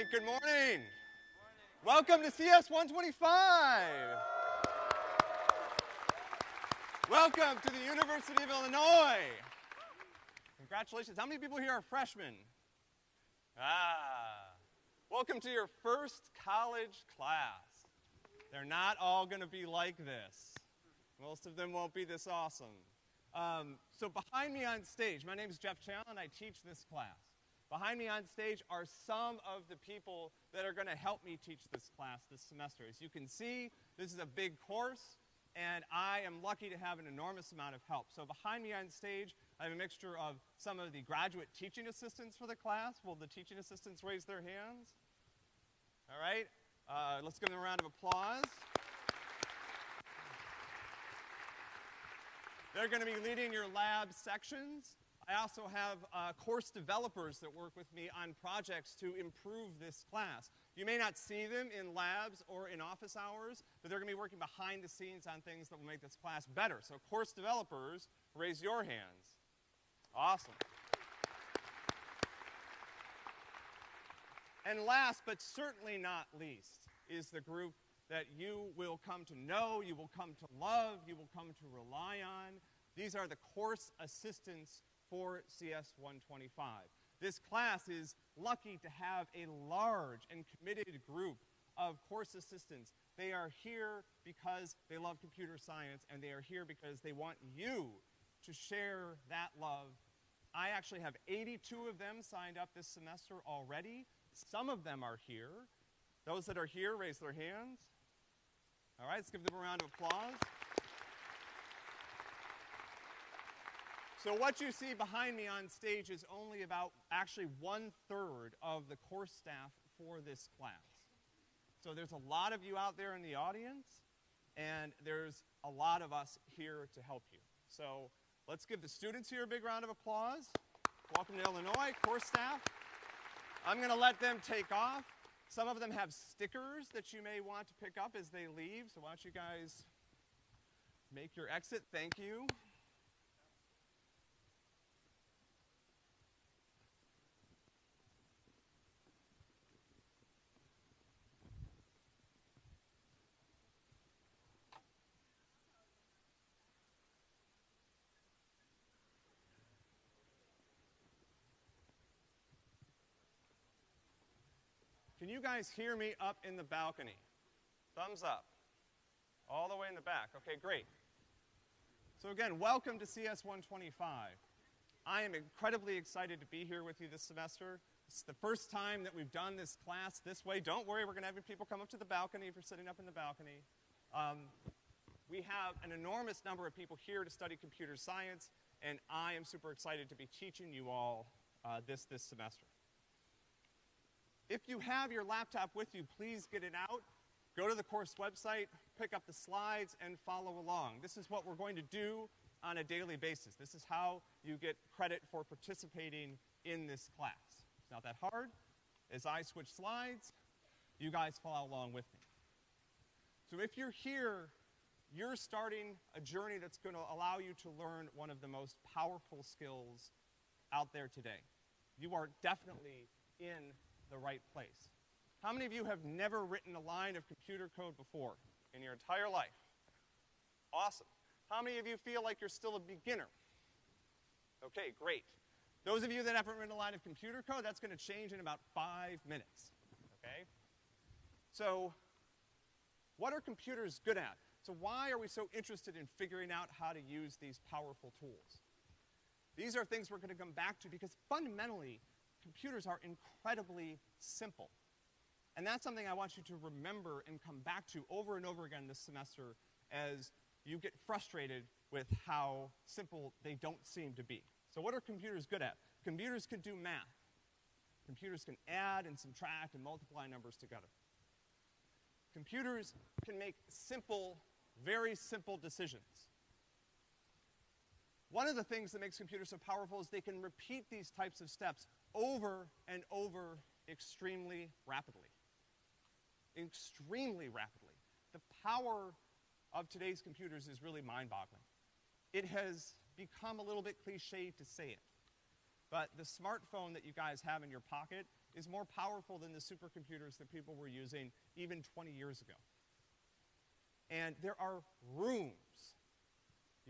right, good morning. Welcome to CS 125. Welcome to the University of Illinois. Congratulations. How many people here are freshmen? Ah. Welcome to your first college class. They're not all going to be like this. Most of them won't be this awesome. Um, so behind me on stage, my name is Jeff Challen. I teach this class. Behind me on stage are some of the people that are going to help me teach this class this semester. As you can see, this is a big course, and I am lucky to have an enormous amount of help. So behind me on stage, I have a mixture of some of the graduate teaching assistants for the class. Will the teaching assistants raise their hands? All right, uh, let's give them a round of applause. They're going to be leading your lab sections. I also have uh, course developers that work with me on projects to improve this class. You may not see them in labs or in office hours, but they're gonna be working behind the scenes on things that will make this class better. So course developers, raise your hands. Awesome. And last, but certainly not least, is the group that you will come to know, you will come to love, you will come to rely on. These are the course assistants for CS 125. This class is lucky to have a large and committed group of course assistants. They are here because they love computer science and they are here because they want you to share that love. I actually have 82 of them signed up this semester already. Some of them are here. Those that are here, raise their hands. All right, let's give them a round of applause. So what you see behind me on stage is only about actually one-third of the course staff for this class. So there's a lot of you out there in the audience, and there's a lot of us here to help you. So let's give the students here a big round of applause. Welcome to Illinois, course staff. I'm gonna let them take off. Some of them have stickers that you may want to pick up as they leave, so why don't you guys make your exit, thank you. Can you guys hear me up in the balcony? Thumbs up. All the way in the back. Okay, great. So again, welcome to CS 125. I am incredibly excited to be here with you this semester. It's the first time that we've done this class this way. Don't worry, we're gonna have people come up to the balcony if you're sitting up in the balcony. Um, we have an enormous number of people here to study computer science, and I am super excited to be teaching you all uh, this this semester. If you have your laptop with you, please get it out. Go to the course website, pick up the slides, and follow along. This is what we're going to do on a daily basis. This is how you get credit for participating in this class. It's not that hard. As I switch slides, you guys follow along with me. So if you're here, you're starting a journey that's going to allow you to learn one of the most powerful skills out there today. You are definitely in the right place. How many of you have never written a line of computer code before in your entire life? Awesome. How many of you feel like you're still a beginner? Okay, great. Those of you that haven't written a line of computer code, that's gonna change in about five minutes, okay? So, what are computers good at? So why are we so interested in figuring out how to use these powerful tools? These are things we're gonna come back to because fundamentally, computers are incredibly simple. And that's something I want you to remember and come back to over and over again this semester as you get frustrated with how simple they don't seem to be. So what are computers good at? Computers can do math. Computers can add and subtract and multiply numbers together. Computers can make simple, very simple decisions. One of the things that makes computers so powerful is they can repeat these types of steps over and over extremely rapidly. Extremely rapidly. The power of today's computers is really mind-boggling. It has become a little bit cliche to say it. but the smartphone that you guys have in your pocket is more powerful than the supercomputers that people were using even 20 years ago. And there are rooms,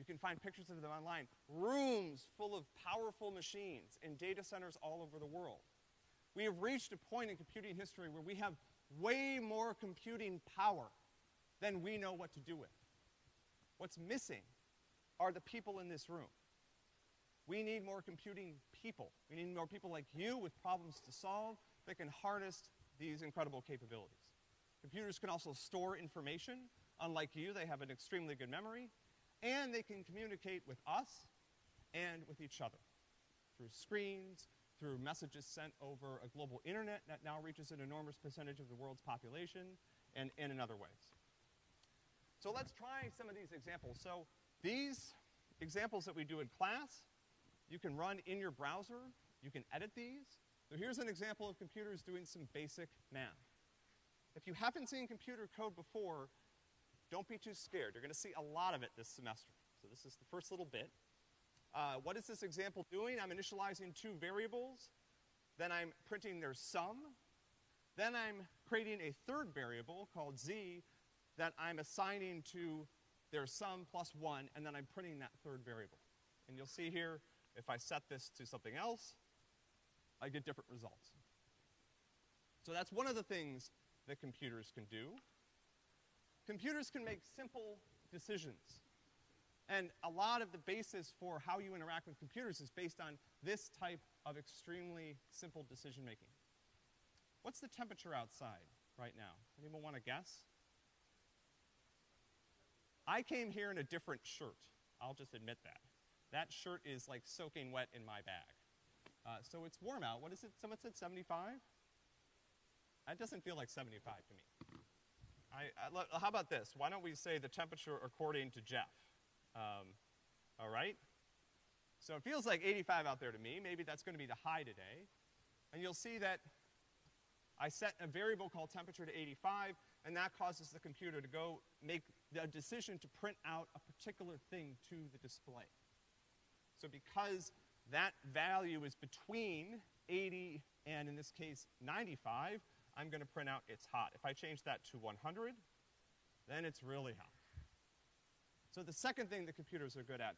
you can find pictures of them online, rooms full of powerful machines in data centers all over the world. We have reached a point in computing history where we have way more computing power than we know what to do with. What's missing are the people in this room. We need more computing people. We need more people like you with problems to solve that can harness these incredible capabilities. Computers can also store information. Unlike you, they have an extremely good memory, and they can communicate with us and with each other through screens, through messages sent over a global internet that now reaches an enormous percentage of the world's population, and, and in other ways. So let's try some of these examples. So these examples that we do in class, you can run in your browser, you can edit these. So here's an example of computers doing some basic math. If you haven't seen computer code before, don't be too scared. You're gonna see a lot of it this semester. So this is the first little bit. Uh, what is this example doing? I'm initializing two variables, then I'm printing their sum, then I'm creating a third variable called z that I'm assigning to their sum plus one, and then I'm printing that third variable. And you'll see here, if I set this to something else, I get different results. So that's one of the things that computers can do. Computers can make simple decisions. And a lot of the basis for how you interact with computers is based on this type of extremely simple decision making. What's the temperature outside right now? Anyone want to guess? I came here in a different shirt. I'll just admit that. That shirt is like soaking wet in my bag. Uh, so it's warm out. What is it? Someone said 75? That doesn't feel like 75 to me. I, I, how about this? Why don't we say the temperature according to Jeff? Um, all right? So it feels like 85 out there to me. Maybe that's gonna be the high today. And you'll see that I set a variable called temperature to 85, and that causes the computer to go make the decision to print out a particular thing to the display. So because that value is between 80 and, in this case, 95, I'm gonna print out it's hot. If I change that to 100, then it's really hot. So the second thing that computers are good at,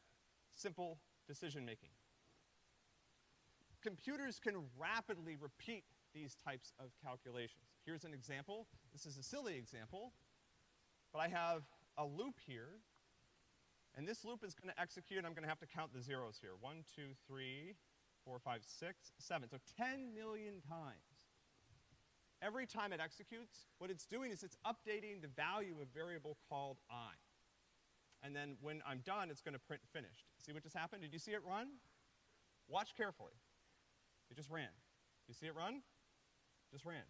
simple decision making. Computers can rapidly repeat these types of calculations. Here's an example. This is a silly example, but I have a loop here, and this loop is gonna execute, and I'm gonna have to count the zeros here. One, two, three, four, five, six, seven. So 10 million times. Every time it executes, what it's doing is it's updating the value of a variable called i. And then when I'm done, it's gonna print finished. See what just happened? Did you see it run? Watch carefully. It just ran. You see it run? Just ran.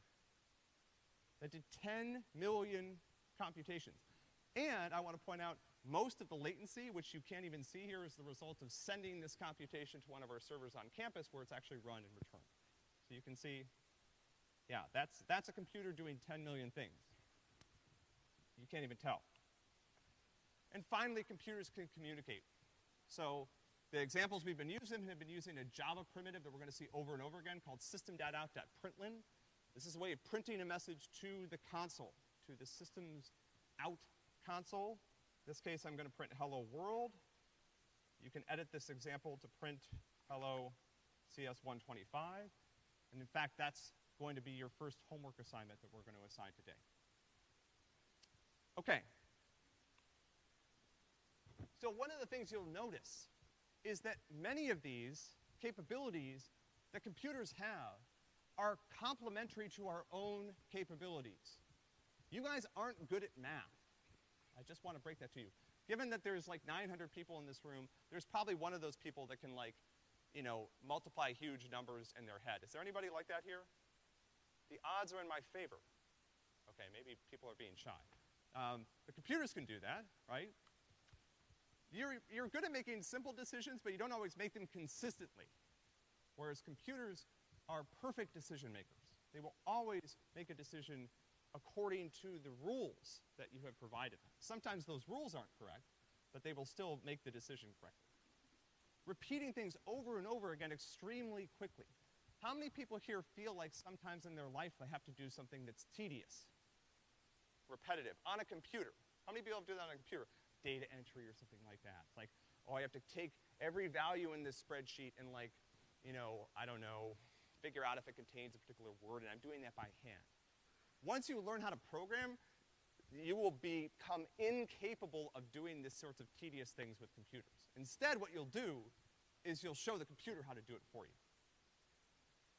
That did 10 million computations. And I want to point out, most of the latency, which you can't even see here, is the result of sending this computation to one of our servers on campus where it's actually run and returned. So you can see, yeah, that's, that's a computer doing 10 million things. You can't even tell. And finally, computers can communicate. So the examples we've been using have been using a Java primitive that we're gonna see over and over again called system.out.println. This is a way of printing a message to the console, to the system's out console. In this case, I'm gonna print hello world. You can edit this example to print hello CS125. And in fact, that's going to be your first homework assignment that we're gonna assign today. Okay. So one of the things you'll notice is that many of these capabilities that computers have are complementary to our own capabilities. You guys aren't good at math. I just want to break that to you. Given that there's like 900 people in this room, there's probably one of those people that can like, you know, multiply huge numbers in their head. Is there anybody like that here? The odds are in my favor. Okay, maybe people are being shy. Um, the computers can do that, right? You're, you're good at making simple decisions, but you don't always make them consistently. Whereas computers are perfect decision makers. They will always make a decision according to the rules that you have provided them. Sometimes those rules aren't correct, but they will still make the decision correctly. repeating things over and over again extremely quickly. How many people here feel like sometimes in their life they have to do something that's tedious, repetitive, on a computer? How many people have to do that on a computer? Data entry or something like that. It's like, oh, I have to take every value in this spreadsheet and like, you know, I don't know, figure out if it contains a particular word, and I'm doing that by hand. Once you learn how to program, you will become incapable of doing this sorts of tedious things with computers. Instead, what you'll do is you'll show the computer how to do it for you.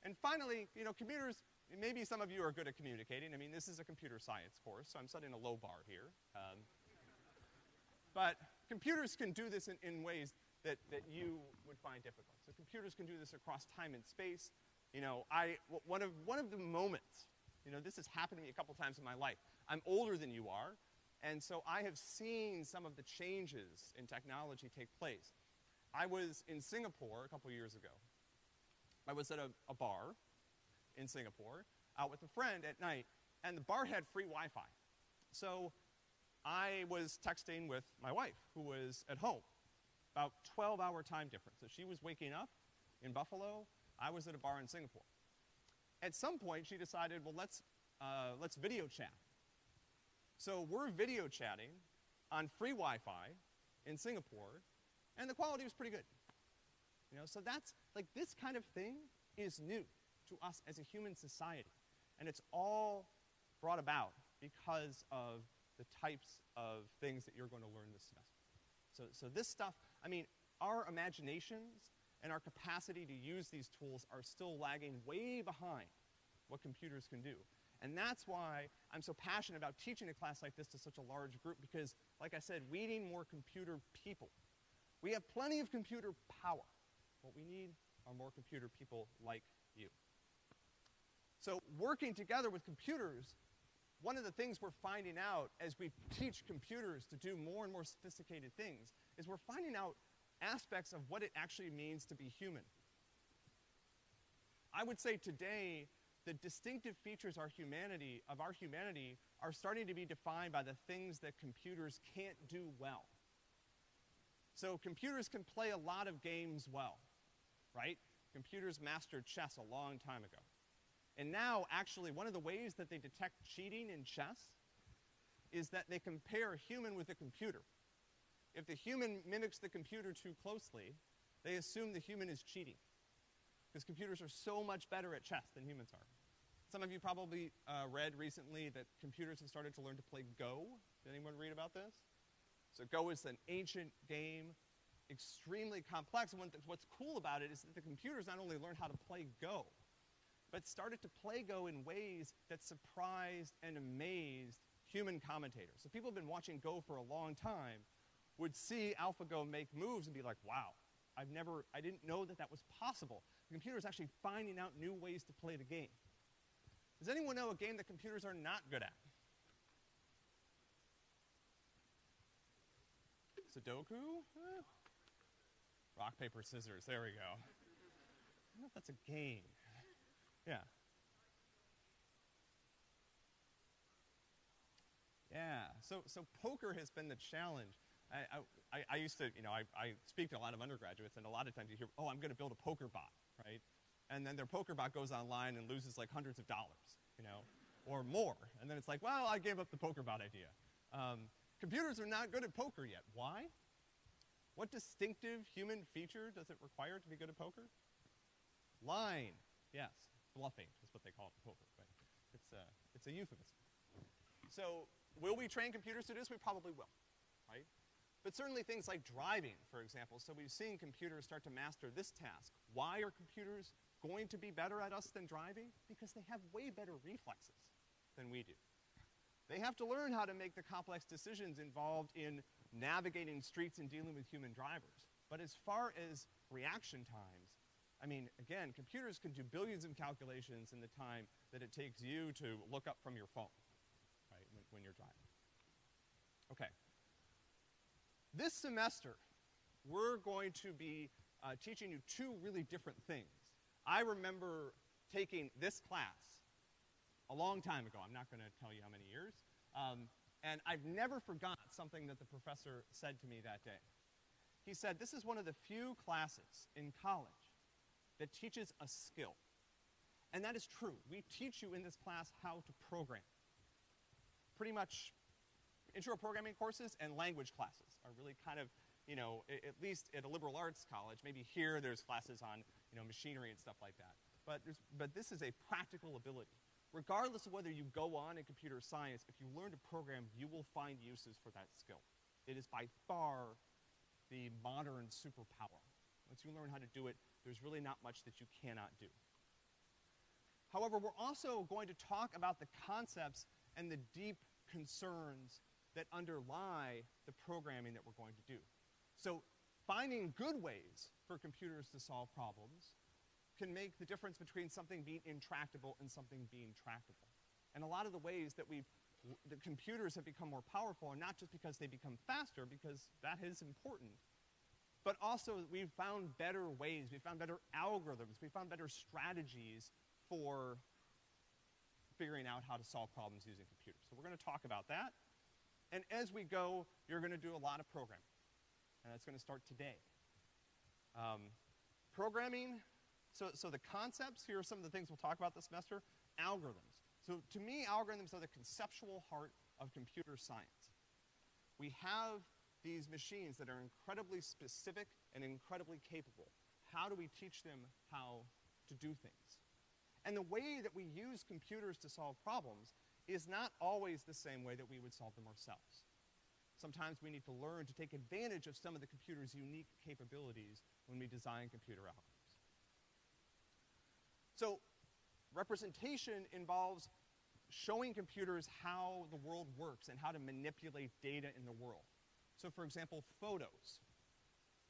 And finally, you know, computers, maybe some of you are good at communicating. I mean, this is a computer science course, so I'm setting a low bar here. Um, but computers can do this in, in ways that, that you would find difficult. So computers can do this across time and space. You know, I, one of, one of the moments, you know, this has happened to me a couple times in my life. I'm older than you are, and so I have seen some of the changes in technology take place. I was in Singapore a couple years ago. I was at a, a bar in Singapore, out with a friend at night, and the bar had free Wi-Fi. So I was texting with my wife, who was at home, about 12 hour time difference. So she was waking up in Buffalo, I was at a bar in Singapore. At some point, she decided, well, let's, uh, let's video chat. So we're video chatting on free Wi-Fi in Singapore, and the quality was pretty good. You know, so that's, like, this kind of thing is new to us as a human society. And it's all brought about because of the types of things that you're going to learn this semester. So, so this stuff, I mean, our imaginations and our capacity to use these tools are still lagging way behind what computers can do. And that's why I'm so passionate about teaching a class like this to such a large group because, like I said, we need more computer people. We have plenty of computer power. What we need are more computer people like you. So working together with computers, one of the things we're finding out as we teach computers to do more and more sophisticated things is we're finding out aspects of what it actually means to be human. I would say today, the distinctive features our humanity, of our humanity are starting to be defined by the things that computers can't do well. So computers can play a lot of games well, right? Computers mastered chess a long time ago. And now, actually, one of the ways that they detect cheating in chess is that they compare a human with a computer. If the human mimics the computer too closely, they assume the human is cheating. Because computers are so much better at chess than humans are. Some of you probably uh, read recently that computers have started to learn to play Go. Did anyone read about this? So Go is an ancient game, extremely complex. What's cool about it is that the computers not only learn how to play Go, but started to play Go in ways that surprised and amazed human commentators. So people have been watching Go for a long time, would see AlphaGo make moves and be like, wow, I've never, I didn't know that that was possible. The computer is actually finding out new ways to play the game. Does anyone know a game that computers are not good at? Sudoku? Eh. Rock, paper, scissors. There we go. I don't know if that's a game. Yeah. Yeah. So, so poker has been the challenge. I, I, I used to, you know, I, I speak to a lot of undergraduates, and a lot of times you hear, oh, I'm going to build a poker bot, right? And then their poker bot goes online and loses like hundreds of dollars, you know, or more. And then it's like, well, I gave up the poker bot idea. Um, computers are not good at poker yet. Why? What distinctive human feature does it require to be good at poker? Line, yes bluffing is what they call it in poker, but it's a, it's a euphemism. So will we train computers to do this? We probably will, right? But certainly things like driving, for example. So we've seen computers start to master this task. Why are computers going to be better at us than driving? Because they have way better reflexes than we do. They have to learn how to make the complex decisions involved in navigating streets and dealing with human drivers. But as far as reaction times, I mean, again, computers can do billions of calculations in the time that it takes you to look up from your phone, right, when, when you're driving. Okay. This semester, we're going to be uh, teaching you two really different things. I remember taking this class a long time ago. I'm not going to tell you how many years. Um, and I've never forgot something that the professor said to me that day. he said, this is one of the few classes in college that teaches a skill. And that is true. We teach you in this class how to program. Pretty much intro programming courses and language classes are really kind of, you know, at least at a liberal arts college, maybe here there's classes on, you know, machinery and stuff like that. But but this is a practical ability. Regardless of whether you go on in computer science, if you learn to program, you will find uses for that skill. It is by far the modern superpower. Once you learn how to do it, there's really not much that you cannot do. However, we're also going to talk about the concepts and the deep concerns that underlie the programming that we're going to do. So finding good ways for computers to solve problems can make the difference between something being intractable and something being tractable. And a lot of the ways that we've, the computers have become more powerful are not just because they become faster, because that is important, but also we've found better ways, we've found better algorithms, we've found better strategies for figuring out how to solve problems using computers. So we're gonna talk about that. And as we go, you're gonna do a lot of programming. And that's gonna start today. Um, programming, so, so the concepts, here are some of the things we'll talk about this semester. Algorithms. So to me, algorithms are the conceptual heart of computer science. We have these machines that are incredibly specific and incredibly capable. How do we teach them how to do things? And the way that we use computers to solve problems is not always the same way that we would solve them ourselves. Sometimes we need to learn to take advantage of some of the computer's unique capabilities when we design computer algorithms. So, representation involves showing computers how the world works and how to manipulate data in the world. So, for example, photos.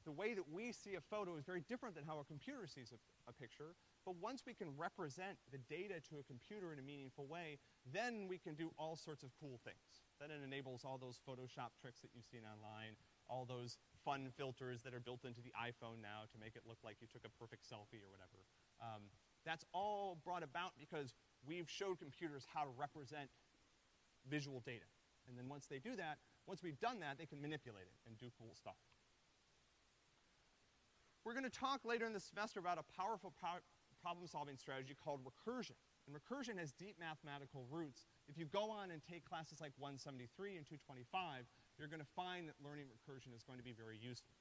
The way that we see a photo is very different than how a computer sees a, a picture, but once we can represent the data to a computer in a meaningful way, then we can do all sorts of cool things. Then it enables all those Photoshop tricks that you've seen online, all those fun filters that are built into the iPhone now to make it look like you took a perfect selfie or whatever. Um, that's all brought about because we've showed computers how to represent visual data. And then once they do that, once we've done that, they can manipulate it and do cool stuff. We're gonna talk later in the semester about a powerful pro problem-solving strategy called recursion. And recursion has deep mathematical roots. If you go on and take classes like 173 and 225, you're gonna find that learning recursion is going to be very useful.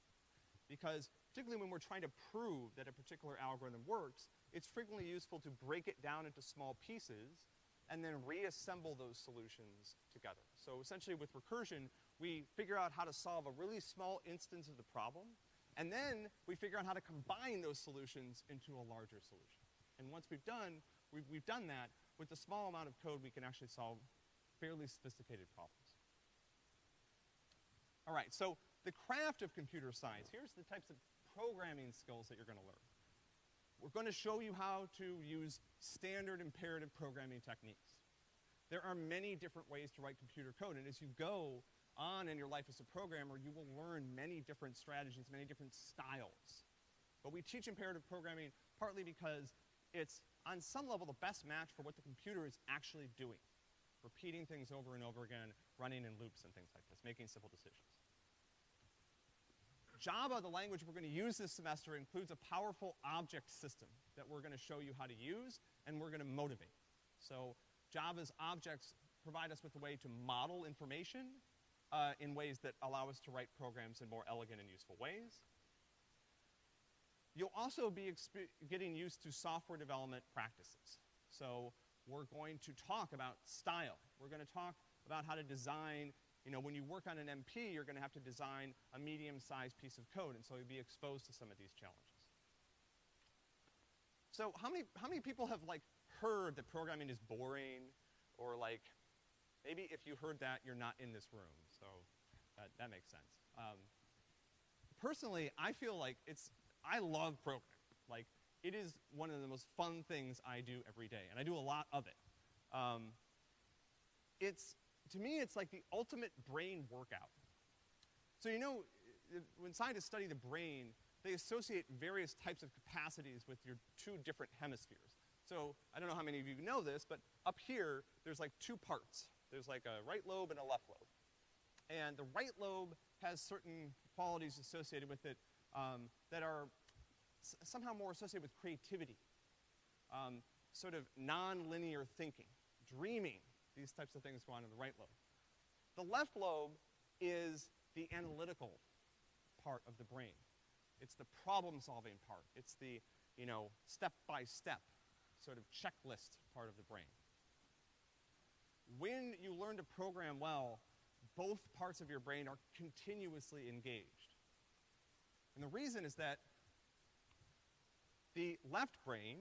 Because particularly when we're trying to prove that a particular algorithm works, it's frequently useful to break it down into small pieces and then reassemble those solutions together. So essentially with recursion, we figure out how to solve a really small instance of the problem, and then we figure out how to combine those solutions into a larger solution. And once we've done, we've, we've done that, with a small amount of code, we can actually solve fairly sophisticated problems. All right, so the craft of computer science, here's the types of programming skills that you're gonna learn. We're gonna show you how to use standard imperative programming techniques. There are many different ways to write computer code, and as you go on in your life as a programmer, you will learn many different strategies, many different styles. But we teach imperative programming partly because it's, on some level, the best match for what the computer is actually doing. Repeating things over and over again, running in loops and things like this, making simple decisions. Java, the language we're gonna use this semester, includes a powerful object system that we're gonna show you how to use and we're gonna motivate. So Java's objects provide us with a way to model information uh, in ways that allow us to write programs in more elegant and useful ways. You'll also be getting used to software development practices. So we're going to talk about style. We're gonna talk about how to design you know, when you work on an MP, you're gonna have to design a medium-sized piece of code, and so you'll be exposed to some of these challenges. So how many, how many people have, like, heard that programming is boring, or like, maybe if you heard that, you're not in this room, so that, that makes sense. Um, personally, I feel like it's, I love programming. Like, it is one of the most fun things I do every day, and I do a lot of it. Um, it's, to me, it's like the ultimate brain workout. So you know, when scientists study the brain, they associate various types of capacities with your two different hemispheres. So, I don't know how many of you know this, but up here, there's like two parts. There's like a right lobe and a left lobe. And the right lobe has certain qualities associated with it um, that are somehow more associated with creativity, um, sort of non-linear thinking, dreaming. These types of things go on in the right lobe. The left lobe is the analytical part of the brain. It's the problem-solving part. It's the, you know, step-by-step sort of checklist part of the brain. When you learn to program well, both parts of your brain are continuously engaged. And the reason is that the left brain,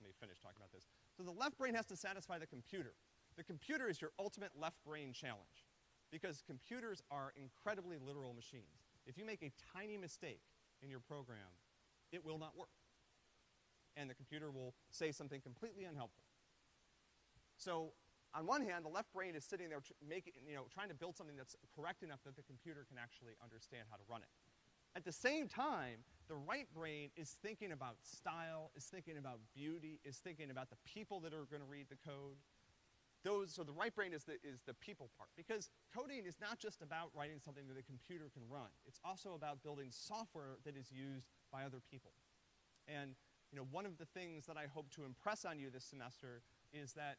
let me finish talking about this. So the left brain has to satisfy the computer. The computer is your ultimate left brain challenge because computers are incredibly literal machines. If you make a tiny mistake in your program, it will not work. And the computer will say something completely unhelpful. So on one hand, the left brain is sitting there making, you know, trying to build something that's correct enough that the computer can actually understand how to run it. At the same time, the right brain is thinking about style, is thinking about beauty, is thinking about the people that are gonna read the code. Those, so the right brain is the, is the people part. Because coding is not just about writing something that a computer can run. It's also about building software that is used by other people. And, you know, one of the things that I hope to impress on you this semester is that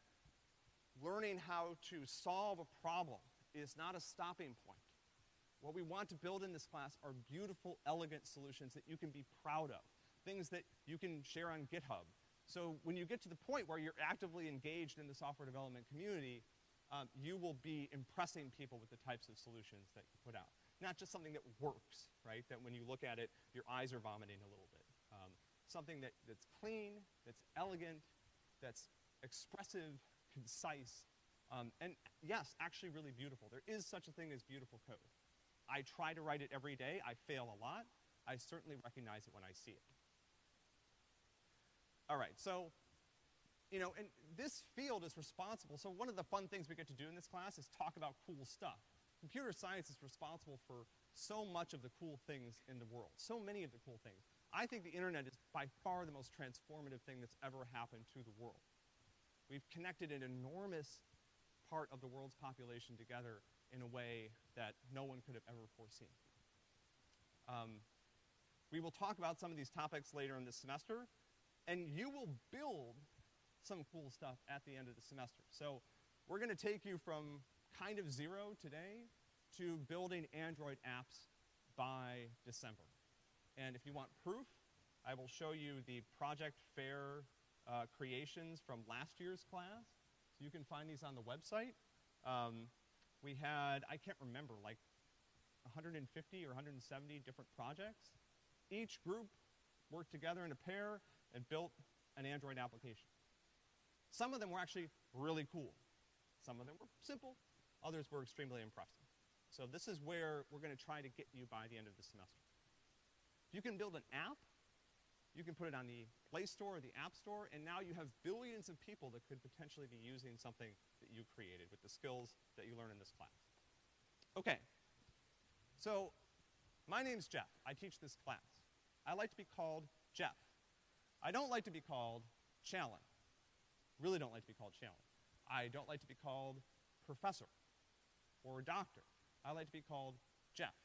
learning how to solve a problem is not a stopping point. What we want to build in this class are beautiful, elegant solutions that you can be proud of, things that you can share on GitHub. So when you get to the point where you're actively engaged in the software development community, um, you will be impressing people with the types of solutions that you put out. Not just something that works, right? That when you look at it, your eyes are vomiting a little bit. Um, something that, that's clean, that's elegant, that's expressive, concise, um, and yes, actually really beautiful. There is such a thing as beautiful code. I try to write it every day. I fail a lot. I certainly recognize it when I see it. All right, so, you know, and this field is responsible. So one of the fun things we get to do in this class is talk about cool stuff. Computer science is responsible for so much of the cool things in the world, so many of the cool things. I think the internet is by far the most transformative thing that's ever happened to the world. We've connected an enormous part of the world's population together in a way that no one could have ever foreseen. Um, we will talk about some of these topics later in this semester, and you will build some cool stuff at the end of the semester. So we're gonna take you from kind of zero today to building Android apps by December. And if you want proof, I will show you the Project Fair uh, creations from last year's class. So you can find these on the website. Um, we had, I can't remember, like 150 or 170 different projects. Each group worked together in a pair and built an Android application. Some of them were actually really cool. Some of them were simple, others were extremely impressive. So this is where we're gonna try to get you by the end of the semester. You can build an app, you can put it on the Play Store or the App Store, and now you have billions of people that could potentially be using something that you created with the skills that you learn in this class. Okay, so my name's Jeff. I teach this class. I like to be called Jeff. I don't like to be called Challen. Really don't like to be called Challen. I don't like to be called professor or doctor. I like to be called Jeff.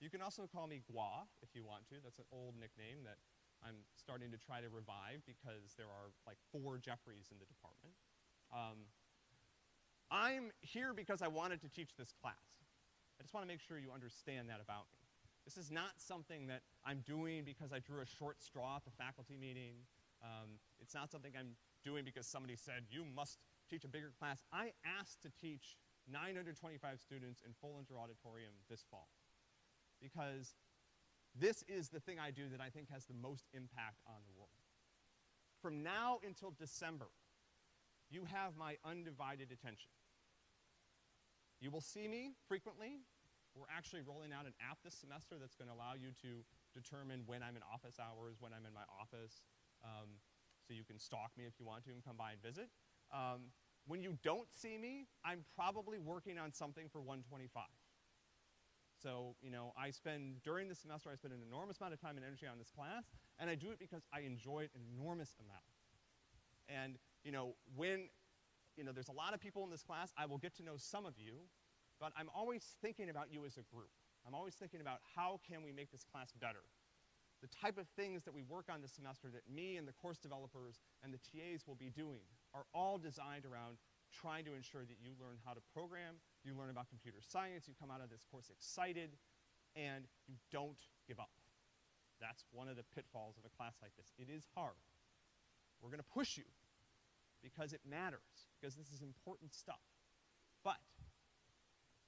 You can also call me Gua if you want to. That's an old nickname that I'm starting to try to revive because there are like four Jeffreys in the department. Um, I'm here because I wanted to teach this class. I just want to make sure you understand that about me. This is not something that I'm doing because I drew a short straw at the faculty meeting. Um, it's not something I'm doing because somebody said, you must teach a bigger class. I asked to teach 925 students in Foellinger Auditorium this fall because this is the thing I do that I think has the most impact on the world. From now until December, you have my undivided attention. You will see me frequently. We're actually rolling out an app this semester that's going to allow you to determine when I'm in office hours, when I'm in my office, um, so you can stalk me if you want to and come by and visit. Um, when you don't see me, I'm probably working on something for 125. So, you know, I spend, during the semester, I spend an enormous amount of time and energy on this class, and I do it because I enjoy it an enormous amount. And, you know, when, you know, there's a lot of people in this class, I will get to know some of you, but I'm always thinking about you as a group. I'm always thinking about how can we make this class better. The type of things that we work on this semester that me and the course developers and the TAs will be doing are all designed around trying to ensure that you learn how to program, you learn about computer science, you come out of this course excited, and you don't give up. That's one of the pitfalls of a class like this. It is hard. We're gonna push you because it matters, because this is important stuff. But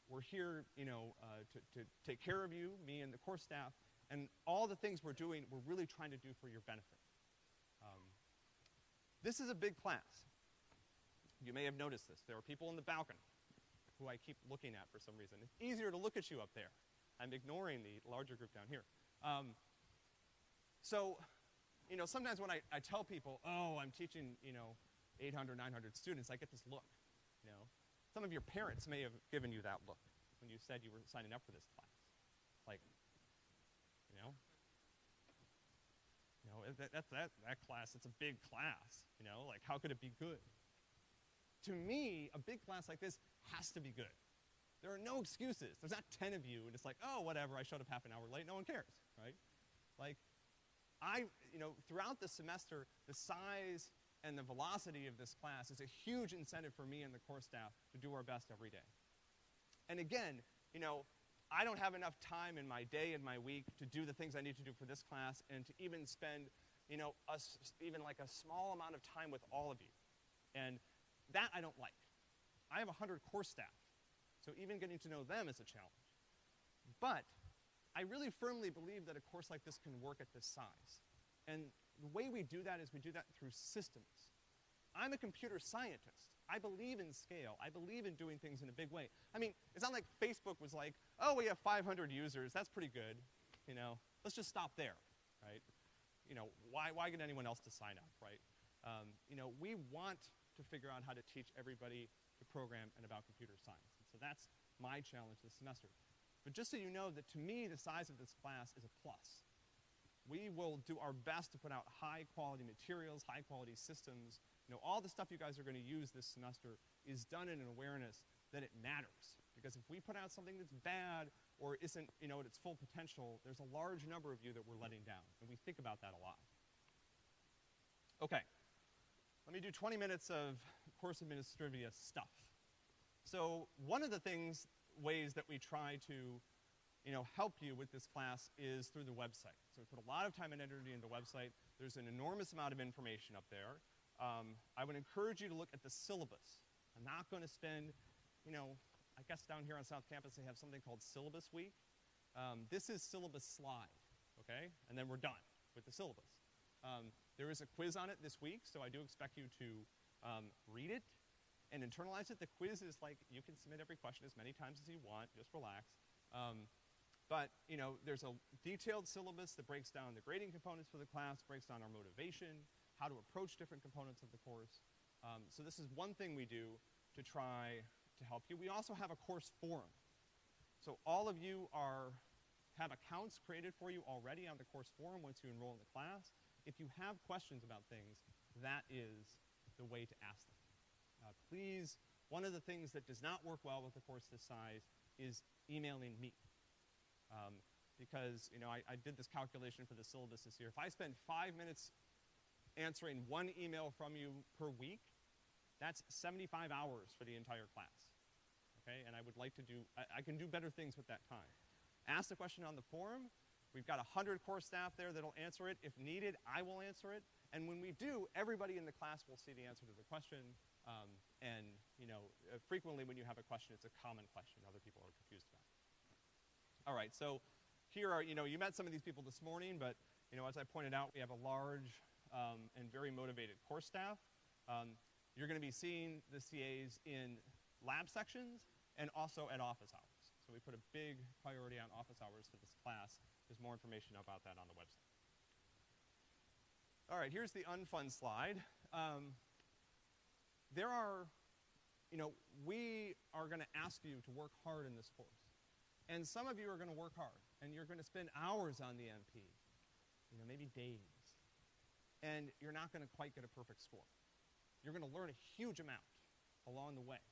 we're here, you know, uh, to, to take care of you, me and the core staff, and all the things we're doing, we're really trying to do for your benefit. Um, this is a big class. You may have noticed this. There are people in the balcony who I keep looking at for some reason. It's easier to look at you up there. I'm ignoring the larger group down here. Um, so, you know, sometimes when I, I tell people, oh, I'm teaching, you know, 800, 900 students, I get this look. Some of your parents may have given you that look when you said you were signing up for this class. Like, you know, you know, that, that, that, that class, it's a big class, you know, like how could it be good? To me, a big class like this has to be good. There are no excuses. There's not 10 of you and it's like, oh, whatever, I showed up half an hour late, no one cares, right? Like, I, you know, throughout the semester, the size and the velocity of this class is a huge incentive for me and the course staff to do our best every day. And again, you know, I don't have enough time in my day and my week to do the things I need to do for this class and to even spend, you know, a even like a small amount of time with all of you. And that I don't like. I have 100 course staff, so even getting to know them is a challenge. But I really firmly believe that a course like this can work at this size. And the way we do that is we do that through systems. I'm a computer scientist. I believe in scale. I believe in doing things in a big way. I mean, it's not like Facebook was like, oh, we have 500 users, that's pretty good, you know, let's just stop there, right? You know, why, why get anyone else to sign up, right? Um, you know, we want to figure out how to teach everybody to program and about computer science. And so that's my challenge this semester. But just so you know that to me, the size of this class is a plus. We will do our best to put out high quality materials, high quality systems. You know, all the stuff you guys are gonna use this semester is done in an awareness that it matters. Because if we put out something that's bad or isn't, you know, at its full potential, there's a large number of you that we're letting down. And we think about that a lot. Okay. Let me do 20 minutes of course administrivia stuff. So one of the things, ways that we try to you know, help you with this class is through the website. So we put a lot of time and energy into the website. There's an enormous amount of information up there. Um, I would encourage you to look at the syllabus. I'm not gonna spend, you know, I guess down here on South Campus they have something called Syllabus Week. Um, this is syllabus slide, okay? And then we're done with the syllabus. Um, there is a quiz on it this week, so I do expect you to um, read it and internalize it. The quiz is like, you can submit every question as many times as you want, just relax. But, you know, there's a detailed syllabus that breaks down the grading components for the class, breaks down our motivation, how to approach different components of the course. Um, so this is one thing we do to try to help you. We also have a course forum. So all of you are, have accounts created for you already on the course forum once you enroll in the class. If you have questions about things, that is the way to ask them. Uh, please, one of the things that does not work well with a course this size is emailing me. Um, because, you know, I, I did this calculation for the syllabus this year. If I spend five minutes answering one email from you per week, that's 75 hours for the entire class. Okay, and I would like to do, I, I can do better things with that time. Ask the question on the forum. We've got 100 course staff there that'll answer it. If needed, I will answer it. And when we do, everybody in the class will see the answer to the question. Um, and, you know, uh, frequently when you have a question, it's a common question other people are. All right, so here are, you know, you met some of these people this morning, but, you know, as I pointed out, we have a large um, and very motivated course staff. Um, you're gonna be seeing the CAs in lab sections and also at office hours. So we put a big priority on office hours for this class. There's more information about that on the website. All right, here's the unfun slide. Um, there are, you know, we are gonna ask you to work hard in this course. And some of you are gonna work hard, and you're gonna spend hours on the MP, you know, maybe days. And you're not gonna quite get a perfect score. You're gonna learn a huge amount along the way.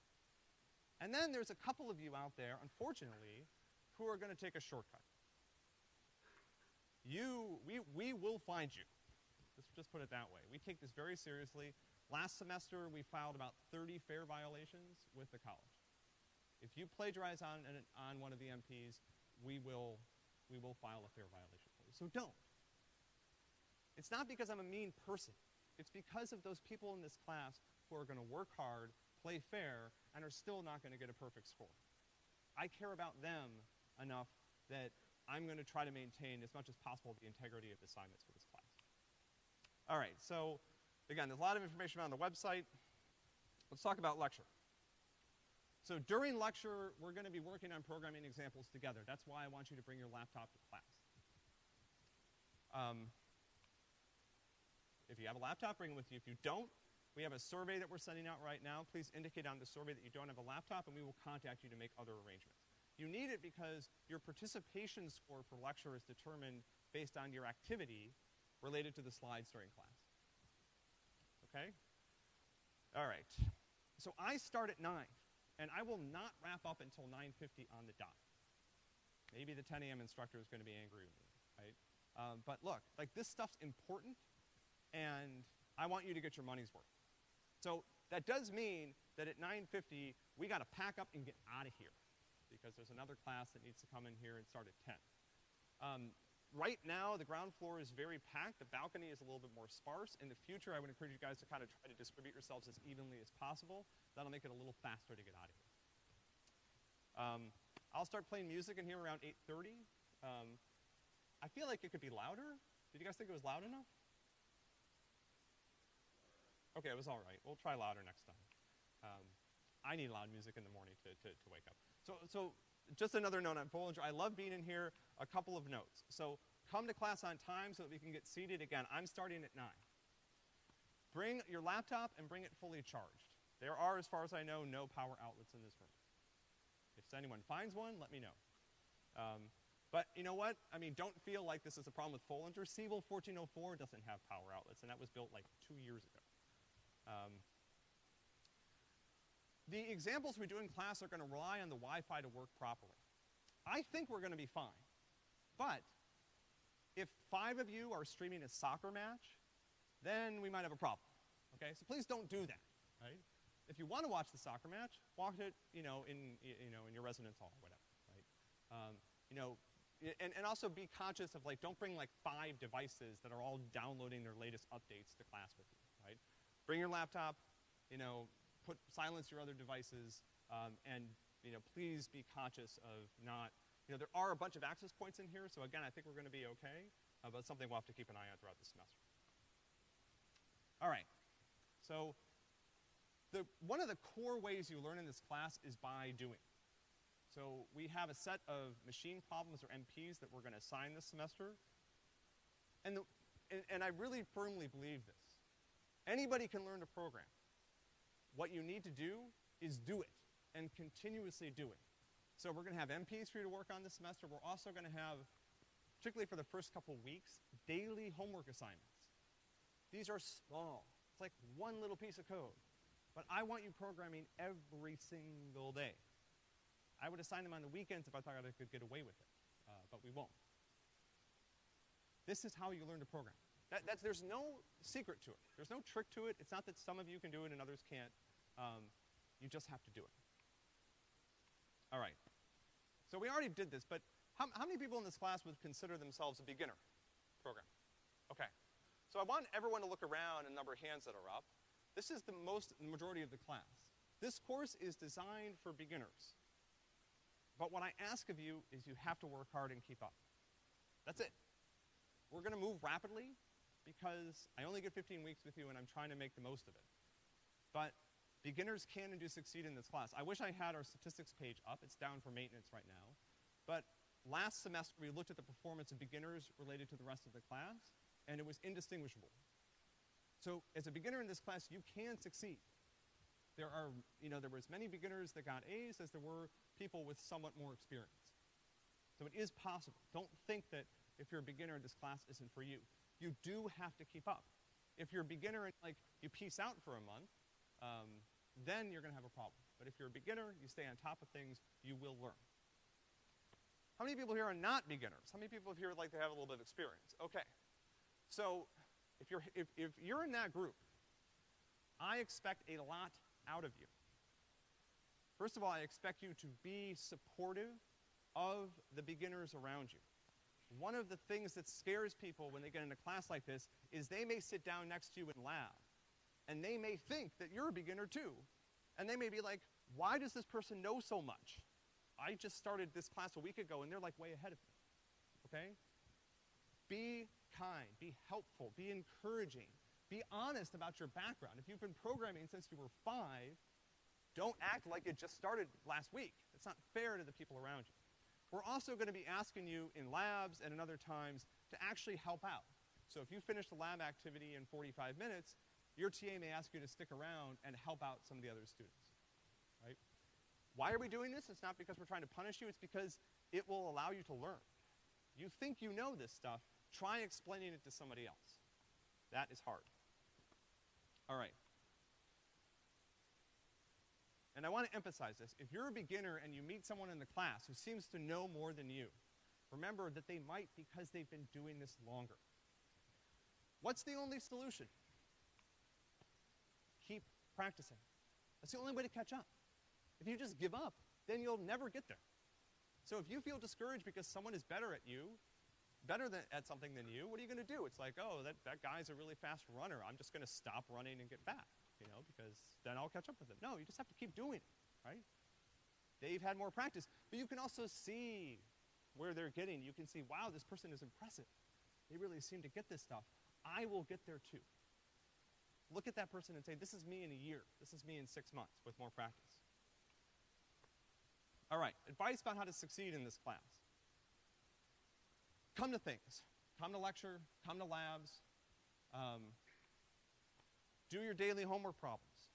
And then there's a couple of you out there, unfortunately, who are gonna take a shortcut. You, we, we will find you. Let's just put it that way. We take this very seriously. Last semester, we filed about 30 FAIR violations with the college. If you plagiarize on, an, on one of the MPs, we will, we will file a FAIR violation for you. So don't. It's not because I'm a mean person. It's because of those people in this class who are gonna work hard, play fair, and are still not gonna get a perfect score. I care about them enough that I'm gonna try to maintain as much as possible the integrity of the assignments for this class. All right, so again, there's a lot of information on the website. Let's talk about lecture. So during lecture, we're gonna be working on programming examples together. That's why I want you to bring your laptop to class. Um, if you have a laptop, bring it with you. If you don't, we have a survey that we're sending out right now. Please indicate on the survey that you don't have a laptop, and we will contact you to make other arrangements. You need it because your participation score for lecture is determined based on your activity related to the slides during class. Okay? All right. So I start at 9, and I will not wrap up until 9.50 on the dot. Maybe the 10 a.m. instructor is gonna be angry with me, right? Um, but look, like this stuff's important, and I want you to get your money's worth. So that does mean that at 9.50, we gotta pack up and get out of here because there's another class that needs to come in here and start at 10. Um, right now, the ground floor is very packed. The balcony is a little bit more sparse. In the future, I would encourage you guys to kind of try to distribute yourselves as evenly as possible. That'll make it a little faster to get out of here. Um, I'll start playing music in here around 8.30. Um, I feel like it could be louder. Did you guys think it was loud enough? Okay, it was all right. We'll try louder next time. Um, I need loud music in the morning to, to, to wake up. So, so just another note on Foellinger. I love being in here. A couple of notes. So come to class on time so that we can get seated. Again, I'm starting at 9. Bring your laptop and bring it fully charged. There are, as far as I know, no power outlets in this room. If anyone finds one, let me know. Um, but you know what? I mean, don't feel like this is a problem with Foellinger. Siebel 1404 doesn't have power outlets, and that was built like two years ago. Um, the examples we do in class are gonna rely on the Wi-Fi to work properly. I think we're gonna be fine. But if five of you are streaming a soccer match, then we might have a problem, okay? So please don't do that, right? If you wanna watch the soccer match, watch it, you know, in, you know, in your residence hall or whatever, right? Um, you know, and, and also be conscious of like, don't bring like five devices that are all downloading their latest updates to class with you, right? Bring your laptop, you know, put, silence your other devices, um, and, you know, please be conscious of not, you know, there are a bunch of access points in here, so again, I think we're gonna be okay, uh, but something we'll have to keep an eye on throughout the semester. All right, so the, one of the core ways you learn in this class is by doing. So we have a set of machine problems or MPs that we're gonna assign this semester. And, the, and, and I really firmly believe this. Anybody can learn to program. What you need to do is do it and continuously do it. So we're gonna have MPs for you to work on this semester. We're also gonna have, particularly for the first couple weeks, daily homework assignments. These are small. It's like one little piece of code. But I want you programming every single day. I would assign them on the weekends if I thought I could get away with it, uh, but we won't. This is how you learn to program. That, that's, there's no secret to it. There's no trick to it. It's not that some of you can do it and others can't. Um, you just have to do it. All right. So we already did this, but how, how many people in this class would consider themselves a beginner program? Okay. So I want everyone to look around and number of hands that are up. This is the most, the majority of the class. This course is designed for beginners. But what I ask of you is you have to work hard and keep up. That's it. We're gonna move rapidly because I only get 15 weeks with you and I'm trying to make the most of it. But beginners can and do succeed in this class. I wish I had our statistics page up. It's down for maintenance right now. But last semester we looked at the performance of beginners related to the rest of the class and it was indistinguishable. So as a beginner in this class, you can succeed. There are, you know, there were as many beginners that got A's as there were people with somewhat more experience. So it is possible. Don't think that if you're a beginner, this class isn't for you. You do have to keep up. If you're a beginner and like you peace out for a month, um, then you're gonna have a problem. But if you're a beginner, you stay on top of things, you will learn. How many people here are not beginners? How many people here would like to have a little bit of experience? Okay. So, if you're, if, if you're in that group, I expect a lot out of you. First of all, I expect you to be supportive of the beginners around you. One of the things that scares people when they get in a class like this is they may sit down next to you in lab, and they may think that you're a beginner too. And they may be like, why does this person know so much? I just started this class a week ago and they're like way ahead of me. Okay? Be kind, be helpful, be encouraging, be honest about your background. If you've been programming since you were five, don't act like it just started last week. It's not fair to the people around you. We're also gonna be asking you in labs and in other times to actually help out. So if you finish the lab activity in 45 minutes, your TA may ask you to stick around and help out some of the other students, right? Why are we doing this? It's not because we're trying to punish you, it's because it will allow you to learn. You think you know this stuff, try explaining it to somebody else. That is hard. All right. And I want to emphasize this. If you're a beginner and you meet someone in the class who seems to know more than you, remember that they might because they've been doing this longer. What's the only solution? Practicing. That's the only way to catch up. If you just give up, then you'll never get there. So if you feel discouraged because someone is better at you, better than, at something than you, what are you gonna do? It's like, oh, that, that guy's a really fast runner. I'm just gonna stop running and get back, you know, because then I'll catch up with him. No, you just have to keep doing it, right? They've had more practice. But you can also see where they're getting. You can see, wow, this person is impressive. They really seem to get this stuff. I will get there too. Look at that person and say, this is me in a year. This is me in six months with more practice. All right, advice about how to succeed in this class. Come to things. Come to lecture, come to labs, um, do your daily homework problems.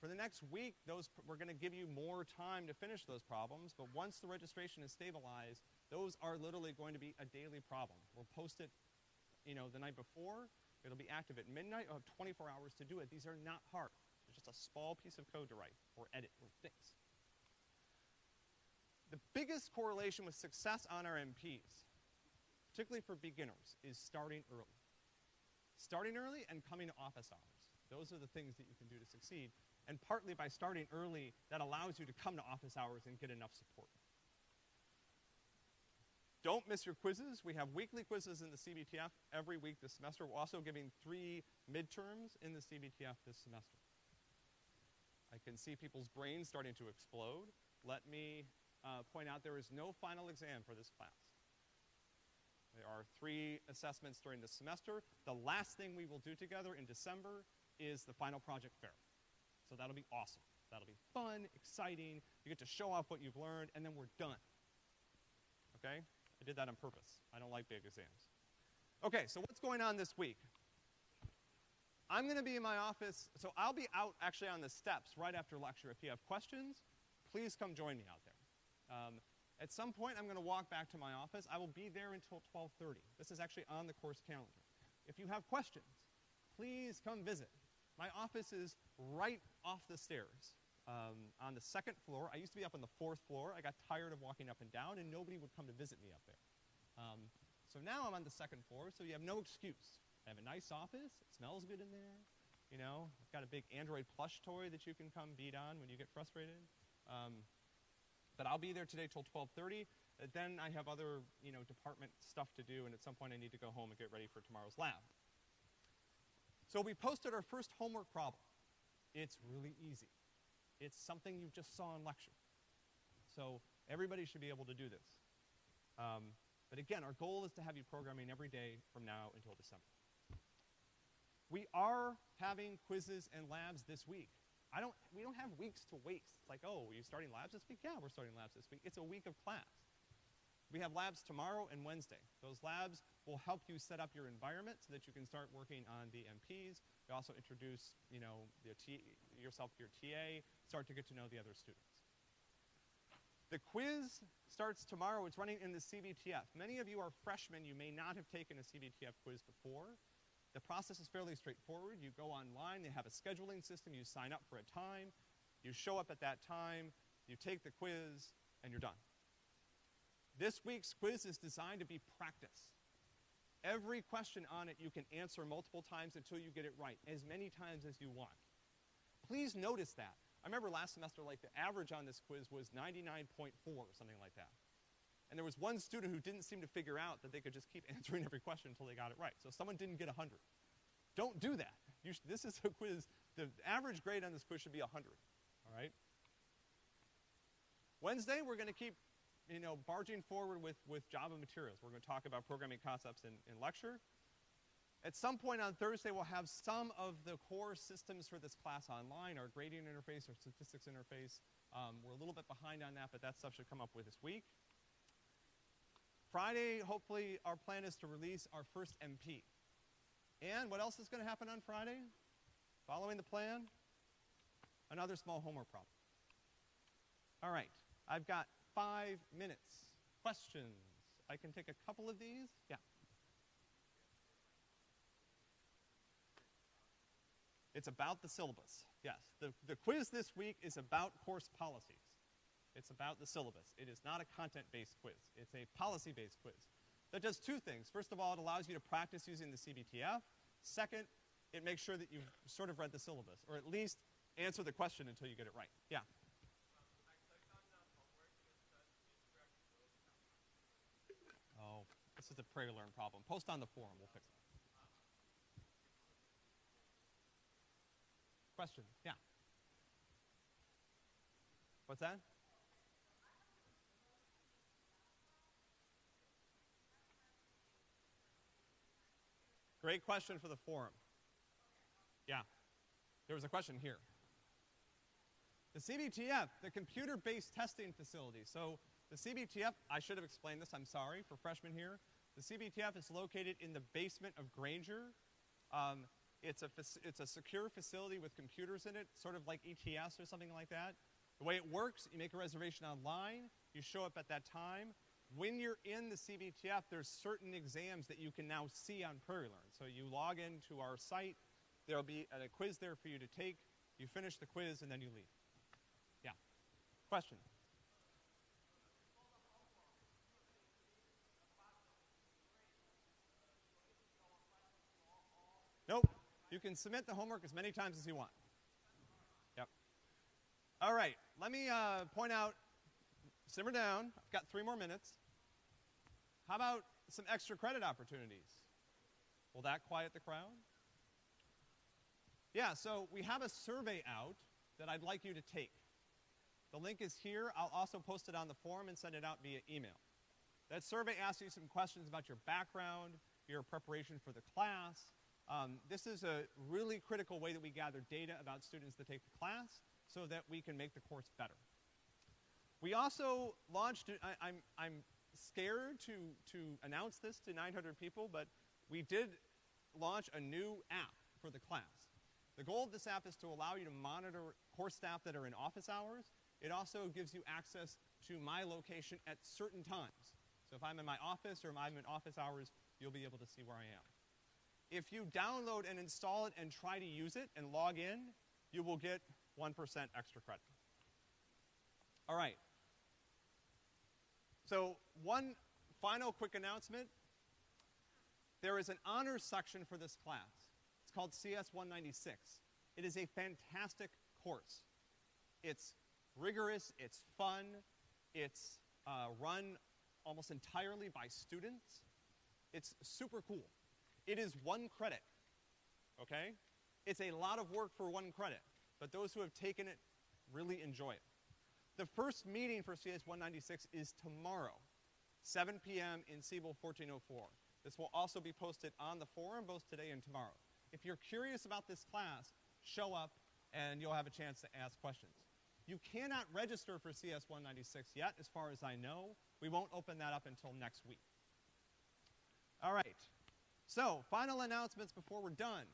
For the next week, those, we're gonna give you more time to finish those problems, but once the registration is stabilized, those are literally going to be a daily problem. We'll post it, you know, the night before, it'll be active at midnight, you'll have 24 hours to do it. These are not hard. It's just a small piece of code to write, or edit, or fix. The biggest correlation with success on our MPs, particularly for beginners, is starting early. Starting early and coming to office hours. Those are the things that you can do to succeed. And partly by starting early, that allows you to come to office hours and get enough support. Don't miss your quizzes. We have weekly quizzes in the CBTF every week this semester. We're also giving three midterms in the CBTF this semester. I can see people's brains starting to explode. Let me uh, point out there is no final exam for this class. There are three assessments during the semester. The last thing we will do together in December is the final project fair. So that'll be awesome. That'll be fun, exciting. You get to show off what you've learned, and then we're done. Okay? I did that on purpose. I don't like big exams. Okay, so what's going on this week? I'm gonna be in my office, so I'll be out actually on the steps right after lecture. If you have questions, please come join me out there. Um, at some point, I'm gonna walk back to my office. I will be there until 12.30. This is actually on the course calendar. If you have questions, please come visit. My office is right off the stairs um, on the second floor. I used to be up on the fourth floor. I got tired of walking up and down, and nobody would come to visit me up there. Um, so now I'm on the second floor, so you have no excuse. I have a nice office. It smells good in there. You know, I've got a big Android plush toy that you can come beat on when you get frustrated. Um, but I'll be there today till 12.30. Uh, then I have other, you know, department stuff to do, and at some point I need to go home and get ready for tomorrow's lab. So we posted our first homework problem. It's really easy. It's something you just saw in lecture. So everybody should be able to do this. Um, but again, our goal is to have you programming every day from now until December. We are having quizzes and labs this week. I don't, we don't have weeks to waste. It's like, oh, are you starting labs this week? Yeah, we're starting labs this week. It's a week of class. We have labs tomorrow and Wednesday. Those labs will help you set up your environment so that you can start working on the MPs. We also introduce, you know, yourself to your TA, start to get to know the other students. The quiz starts tomorrow. It's running in the CBTF. Many of you are freshmen. You may not have taken a CBTF quiz before. The process is fairly straightforward. You go online, they have a scheduling system, you sign up for a time, you show up at that time, you take the quiz, and you're done. This week's quiz is designed to be practice. Every question on it you can answer multiple times until you get it right, as many times as you want. Please notice that. I remember last semester, like, the average on this quiz was 99.4 or something like that. And there was one student who didn't seem to figure out that they could just keep answering every question until they got it right. So someone didn't get 100. Don't do that. This is a quiz, the average grade on this quiz should be 100, all right? Wednesday, we're gonna keep, you know, barging forward with, with Java materials. We're gonna talk about programming concepts in, in lecture. At some point on Thursday, we'll have some of the core systems for this class online, our grading interface, our statistics interface. Um, we're a little bit behind on that, but that stuff should come up with this week. Friday, hopefully, our plan is to release our first MP. And what else is going to happen on Friday? Following the plan? Another small homework problem. All right, I've got five minutes. Questions? I can take a couple of these. Yeah. It's about the syllabus. Yes, the, the quiz this week is about course policies. It's about the syllabus. It is not a content-based quiz. It's a policy-based quiz. That does two things. First of all, it allows you to practice using the CBTF. Second, it makes sure that you've sort of read the syllabus, or at least answer the question until you get it right. Yeah. Oh, this is a PrairieLearn problem. Post on the forum, we'll fix it. Question, yeah. What's that? Great question for the forum. Yeah. There was a question here. The CBTF, the computer-based testing facility. So the CBTF, I should have explained this, I'm sorry, for freshmen here. The CBTF is located in the basement of Grainger. Um, it's a, it's a secure facility with computers in it, sort of like ETS or something like that. The way it works, you make a reservation online, you show up at that time. When you're in the CBTF, there's certain exams that you can now see on PrairieLearn. So you log into our site, there'll be a quiz there for you to take, you finish the quiz, and then you leave. Yeah. Question? You can submit the homework as many times as you want. Yep. All right, let me uh, point out, simmer down. I've got three more minutes. How about some extra credit opportunities? Will that quiet the crowd? Yeah, so we have a survey out that I'd like you to take. The link is here. I'll also post it on the forum and send it out via email. That survey asks you some questions about your background, your preparation for the class. Um, this is a really critical way that we gather data about students that take the class so that we can make the course better. We also launched, I, I'm, I'm scared to, to announce this to 900 people, but we did launch a new app for the class. The goal of this app is to allow you to monitor course staff that are in office hours. It also gives you access to my location at certain times. So if I'm in my office or if I'm in office hours, you'll be able to see where I am. If you download and install it and try to use it and log in, you will get 1% extra credit. All right. So one final quick announcement. There is an honors section for this class. It's called CS 196. It is a fantastic course. It's rigorous, it's fun, it's uh, run almost entirely by students. It's super cool. It is one credit, okay? It's a lot of work for one credit, but those who have taken it really enjoy it. The first meeting for CS 196 is tomorrow, 7 p.m. in Siebel 1404. This will also be posted on the forum both today and tomorrow. If you're curious about this class, show up and you'll have a chance to ask questions. You cannot register for CS 196 yet, as far as I know. We won't open that up until next week. All right. So, final announcements before we're done.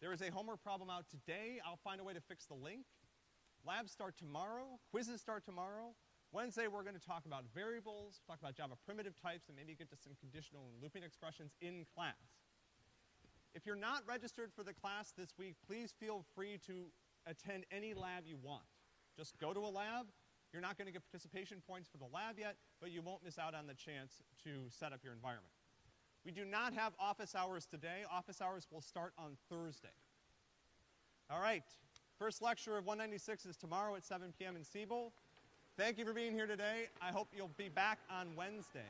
There is a homework problem out today. I'll find a way to fix the link. Labs start tomorrow. Quizzes start tomorrow. Wednesday, we're going to talk about variables, talk about Java primitive types, and maybe get to some conditional and looping expressions in class. If you're not registered for the class this week, please feel free to attend any lab you want. Just go to a lab. You're not going to get participation points for the lab yet, but you won't miss out on the chance to set up your environment. We do not have office hours today. Office hours will start on Thursday. All right. First lecture of 196 is tomorrow at 7 p.m. in Siebel. Thank you for being here today. I hope you'll be back on Wednesday.